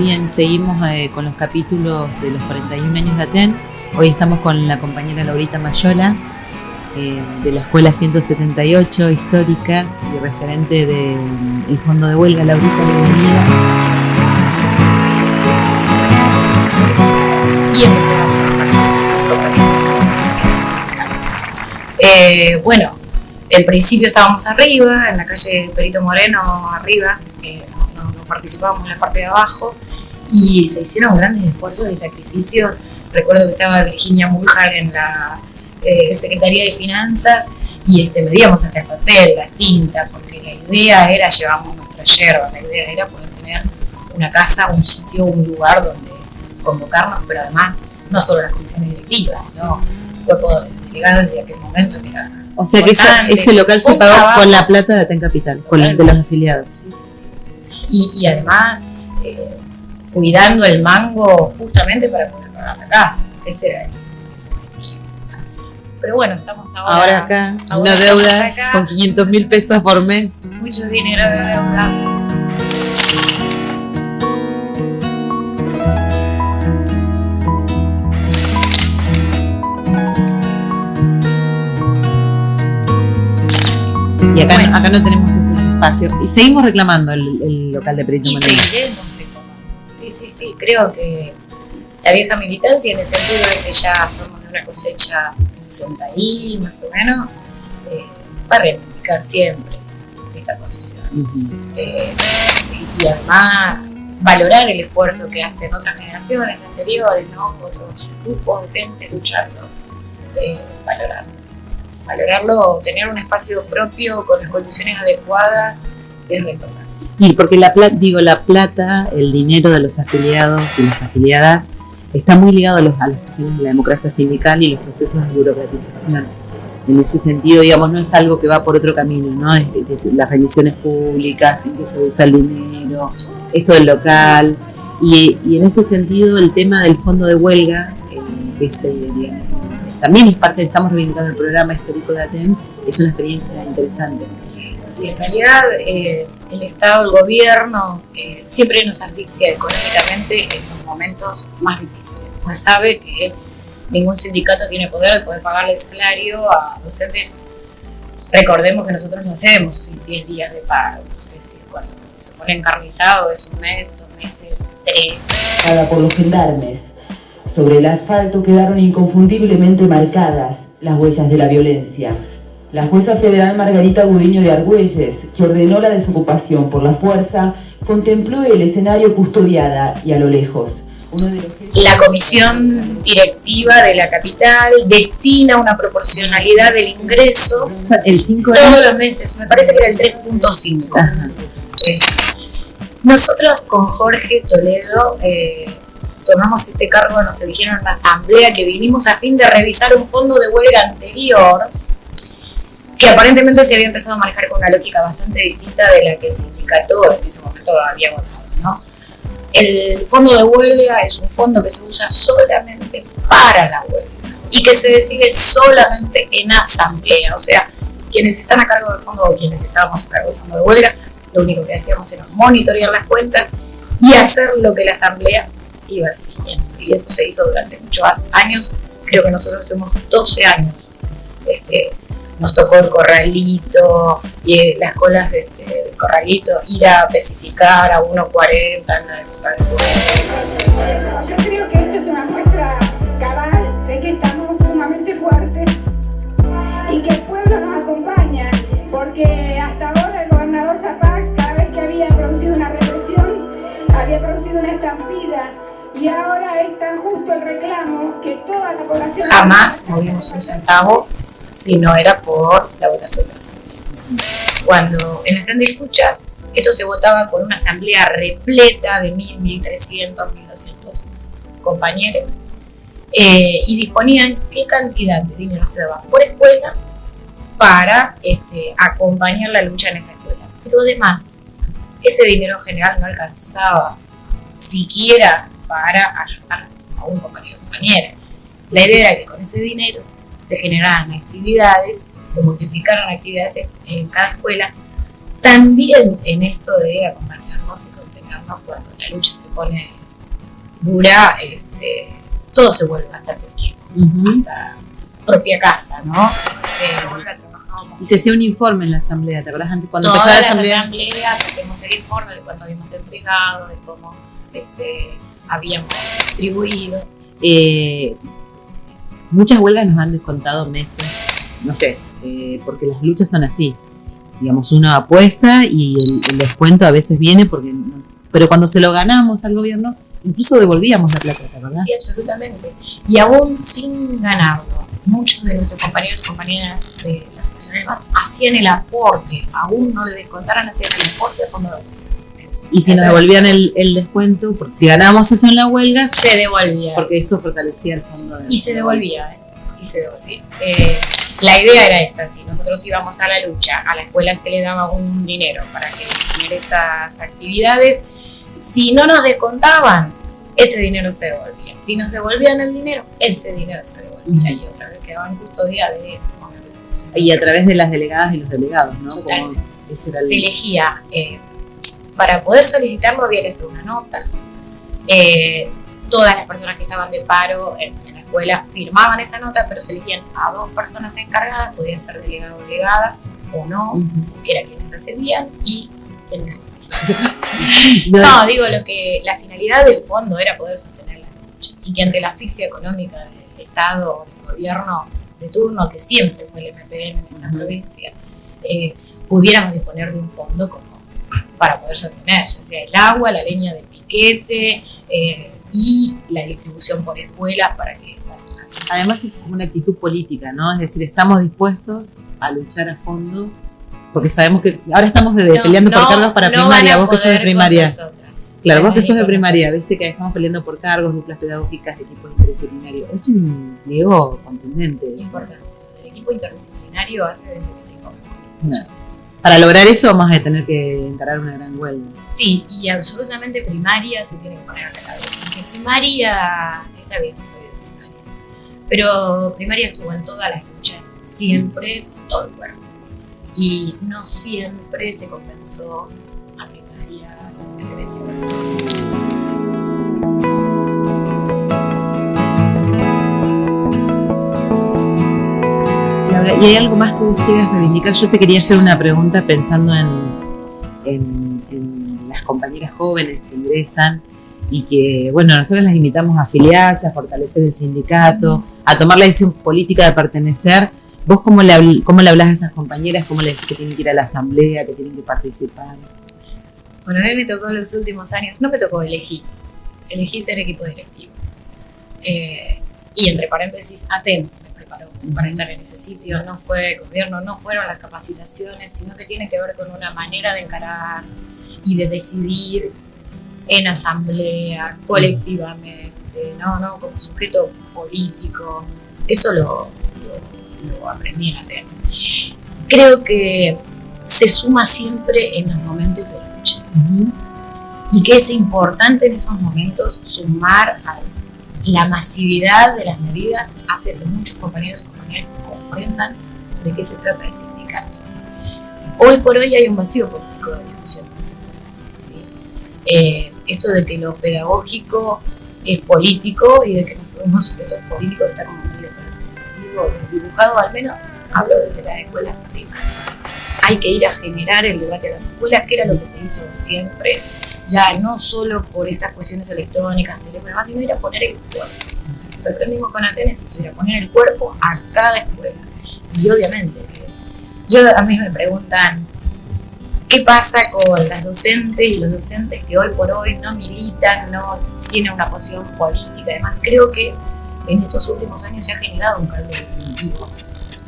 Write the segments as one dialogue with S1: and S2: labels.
S1: y seguimos eh, con los capítulos de los 41 años de Aten. Hoy estamos con la compañera Laurita Mayola eh, de la Escuela 178 histórica y referente del Fondo de Huelga. Laurita, bienvenida.
S2: Y empezamos eh, bueno, en principio estábamos arriba, en la calle Perito Moreno, arriba, eh, no, no, participábamos en la parte de abajo, y se hicieron grandes esfuerzos y sacrificios. Recuerdo que estaba Virginia Muljar en la eh, Secretaría de Finanzas y este, medíamos hasta el papel, la tinta, porque la idea era, llevamos nuestra yerba, la idea era poder tener una casa, un sitio, un lugar donde convocarnos, pero además no solo las comisiones directivas, sino cuerpo legal de aquel momento que era
S1: o sea que ese, local se pagó con la plata de Aten Capital, con la, de los afiliados. Sí,
S2: sí, sí. Y, y, además eh, cuidando el mango justamente para poder pagar la casa. Ese era pero bueno, estamos ahora,
S1: ahora acá, una deuda con 500 mil pesos por mes.
S2: Mucho dinero de deuda.
S1: Y acá, acá no tenemos ese espacio. Y seguimos reclamando el, local de Perito
S2: reclamando. Sí. Creo que la vieja militancia, en el sentido de que ya somos de una cosecha 60 y más o menos, eh, va a reivindicar siempre esta posición. Eh, y, además valorar el esfuerzo que hacen otras generaciones anteriores, ¿no? otros grupos de gente luchando, eh, valorarlo valorarlo, tener un espacio propio con las condiciones adecuadas es importante.
S1: Y porque la plata, digo, la plata, el dinero de los afiliados y las afiliadas está muy ligado a, los, cuestiones de la democracia sindical y los procesos de burocratización. En ese sentido, digamos, no es algo que va por otro camino, ¿no? Las rendiciones públicas, en que se usa el dinero, esto del local. Y, en este sentido, el tema del fondo de huelga, eh, es, digamos, también es parte, estamos reivindicando el programa histórico de ATEN, es una experiencia interesante.
S2: Sí, en realidad eh, el Estado, el gobierno, eh, siempre nos asfixia económicamente en los momentos más difíciles. Uno sabe que ningún sindicato tiene poder de poder pagarle salario a docentes. Recordemos que nosotros no hacemos 10 días de pago, es decir, cuando se pone encarnizado es un mes, dos meses, tres.
S3: Cada por los gendarmes sobre el asfalto quedaron inconfundiblemente marcadas las huellas de la violencia. La jueza federal Margarita Gudiño de Argüelles, que ordenó la desocupación por la fuerza, contempló el escenario custodiada y a lo lejos.
S2: La comisión directiva de la capital destina una proporcionalidad del ingreso
S1: el 5
S2: todos los meses, me parece que era el 3.5. Eh, nosotros con Jorge Toledo eh, tomamos este cargo, nos eligieron en la asamblea, que vinimos a fin de revisar un fondo de huelga anterior, que aparentemente se había empezado a manejar con una lógica bastante distinta de la que el sindicato en ese momento había votado. ¿no? El fondo de huelga es un fondo que se usa solamente para la huelga y que se decide solamente en asamblea, o sea, quienes están a cargo del fondo o quienes estábamos a cargo del fondo de huelga, lo único que hacíamos era monitorear las cuentas y hacer lo que la asamblea iba Y eso se hizo durante muchos años. Creo que nosotros tuvimos 12 años. Este, nos tocó el corralito y eh, las colas de, del corralito, ir a especificar a 1.40 en la época
S4: de Yo creo que esto es una muestra cabal de que estamos sumamente fuertes y que el pueblo nos acompaña, porque hasta ahora el gobernador Zapac, cada vez que había producido una represión, había producido una estampida y ahora es tan justo el reclamo que toda la población...
S2: Jamás movimos un centavo si no era por la votación. Cuando en el plan de escuchas esto se votaba con una asamblea repleta de 1.000, 1.300, 1.200 compañeros eh, y disponían qué cantidad de dinero se daba por escuela para este, acompañar la lucha en esa escuela. Pero además, ese dinero en general no alcanzaba siquiera para ayudar a un compañero o compañera. La idea era que con ese dinero se generaran actividades, se multiplicaran actividades en cada escuela, también en esto de acompañarnos y contenernos cuando la lucha se pone dura, este, todo se vuelve bastante tiempo, hasta propia casa, ¿no? Eh,
S1: y se hacía un informe en la asamblea, ¿te acuerdas antes cuando
S2: Todas
S1: empezaba la
S2: las
S1: asamblea?
S2: asambleas hacemos el informe de cuando habíamos entregado, de cómo este, habíamos distribuido.
S1: Eh, muchas huelgas nos han descontado meses, no sé, eh, porque las luchas son así. Digamos, uno apuesta y el, descuento a veces viene porque... no sé, pero cuando se lo ganamos al gobierno, incluso devolvíamos la plata, ¿te acordás?
S2: Sí, absolutamente. Y aún sin ganarlo, muchos de nuestros compañeros y compañeras de la más hacían el aporte, aún no le descontaran, hacían el aporte a fondo de
S1: Y si nos devolvían el, el descuento, porque si ganamos eso en la huelga,
S2: se devolvía.
S1: porque eso fortalecía el fondo de...
S2: Y se devolvía, ¿eh? Y se devolvía. Eh, la idea era esta, si nosotros íbamos a la lucha, a la escuela se le daba un dinero para que hiciera estas actividades, si no nos descontaban, ese dinero se devolvía. Si nos devolvían el dinero, ese dinero se devolvía y otra vez quedaba en custodia de en ese momento.
S1: Y a través de las delegadas y los delegados, ¿no? Como era
S2: se elegía, eh, para poder solicitarlo había que hacer una nota. Eh, todas las personas que estaban de paro en, en la escuela firmaban esa nota, pero se elegían a dos personas encargadas, podían ser delegado o delegada o no,
S1: Ujú.
S2: que era quienes recibían y el
S1: No,
S2: no, digo lo que la finalidad del fondo era poder sostener la lucha y que ante la asfixia económica del Estado o del gobierno de turno, que siempre fue el MPN en la
S1: Ujú.
S2: provincia, eh, pudiéramos disponer de un fondo como para poder sostener, ya sea el agua, la leña de piquete eh, y la distribución por escuelas para que
S1: Además es como una actitud política, ¿no? Es decir, estamos dispuestos a luchar a fondo, porque sabemos que ahora estamos de-
S2: No,
S1: peleando
S2: no,
S1: por cargos para
S2: no
S1: primaria, vos que sos de primaria. Claro, vos que sos de primaria, viste que estamos peleando por cargos, duplas pedagógicas, equipos interdisciplinarios. Es un pliego contundente.
S2: Importante. El equipo interdisciplinario hace desde que tengo.
S1: Para lograr eso vamos a tener que encarar una gran huelga.
S2: Sí, y absolutamente primaria se tiene que poner a la cabeza. Porque primaria, está bien, soy de primaria, pero primaria estuvo en todas las luchas, siempre, todo el cuerpo. Y no siempre se compensó a primaria
S1: ¿y hay algo más que vos quieras reivindicar? Yo te quería hacer una pregunta pensando en, las compañeras jóvenes que ingresan y que, bueno, nosotros las invitamos a afiliarse, a fortalecer el sindicato, a tomar la decisión política de pertenecer. ¿Vos cómo le, cómo le hablas a esas compañeras? ¿Cómo le decís que tienen que ir a la asamblea, que tienen que participar?
S2: Bueno, a mí me tocó en los últimos años, no me tocó elegir, elegí ser equipo directivo. Eh, y entre paréntesis, ATEM para estar en ese sitio, no fue el gobierno, no fueron las capacitaciones, sino que tiene que ver con una manera de encarar y de decidir en asamblea, colectivamente, no, no como sujeto político. Eso lo, lo, lo aprendí en ATEM. Creo que se suma siempre en los momentos de lucha y que es importante en esos momentos sumar a la masividad de las medidas hace que muchos compañeros y compañeras comprendan de qué se trata el sindicato. Hoy por hoy hay un vacío político de discusión ¿sí? Eh, esto de que lo pedagógico es político y de que nosotros somos sujetos políticos está como medio dibujado al menos, hablo desde las escuelas primarias. Hay que ir a generar el debate a las escuelas, que era lo que se hizo siempre, ya no solo por estas cuestiones electrónicas, teléfonos, sino ir a poner el cuerpo. Lo aprendimos con Atenas, es ir a poner el cuerpo a cada escuela. Y obviamente, yo a mí me preguntan, ¿qué pasa con las docentes y los docentes que hoy por hoy no militan, no tienen una posición política? Además, creo que en estos últimos años se ha generado un cambio definitivo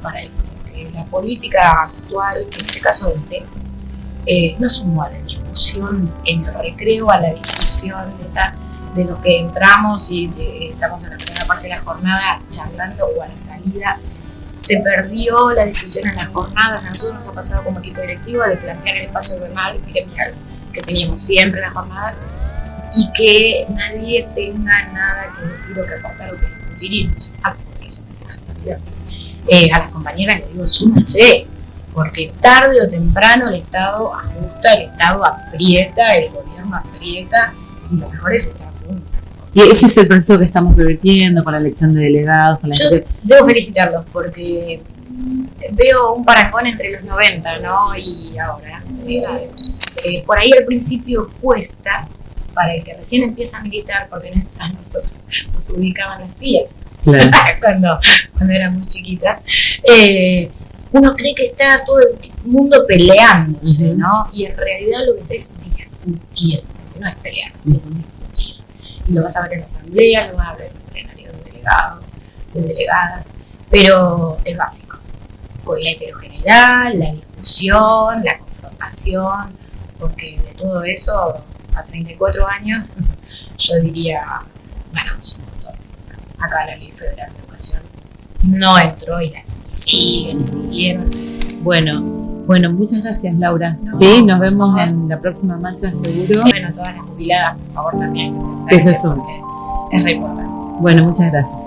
S2: para esto. La política actual, en este caso del tema, eh, no sumó a la discusión en el recreo, a la discusión esa, de los que entramos y de- estamos en la primera parte de la jornada charlando o a la salida. Se perdió la discusión en las jornadas. A nosotros nos ha pasado como equipo directivo de plantear el espacio gremial gremial que teníamos siempre en la jornada y que nadie tenga nada que decir o que aportar o que discutir y nos. Eh, a las compañeras les digo, súmense, porque tarde o temprano el Estado ajusta, el Estado aprieta, el gobierno aprieta, y lo mejor es estar juntos.
S1: Y ese es el proceso que estamos revirtiendo con la elección de delegados, con la
S2: Yo debo felicitarlos porque veo un parangón entre los 90 ¿no? y ahora. Eh, por ahí al principio cuesta para el que recién empieza a militar, porque no a nosotros nos ubicaban las tías
S1: Claro.
S2: cuando, cuando éramos chiquitas. Eh, uno cree que está todo el mundo peleándose. ¿no? Y en realidad lo que está es discutiendo, no es pelearse, es discutir. Y lo vas a ver en la asamblea, lo vas a ver en el plenario de delegados, de delegadas, pero es básico. Con la heterogeneidad, la discusión, la confrontación, porque de todo eso, a 34 años, yo diría, ganamos un montón. Acá la Ley Federal de Educación no entró y la siguen y siguieron.
S1: Bueno, bueno, muchas gracias Laura.
S2: No.
S1: Sí, nos vemos en la próxima marcha seguro.
S2: Bueno, todas las jubiladas, por favor, también que se
S1: Eso es un-
S2: Es re importante.
S1: Bueno, muchas gracias.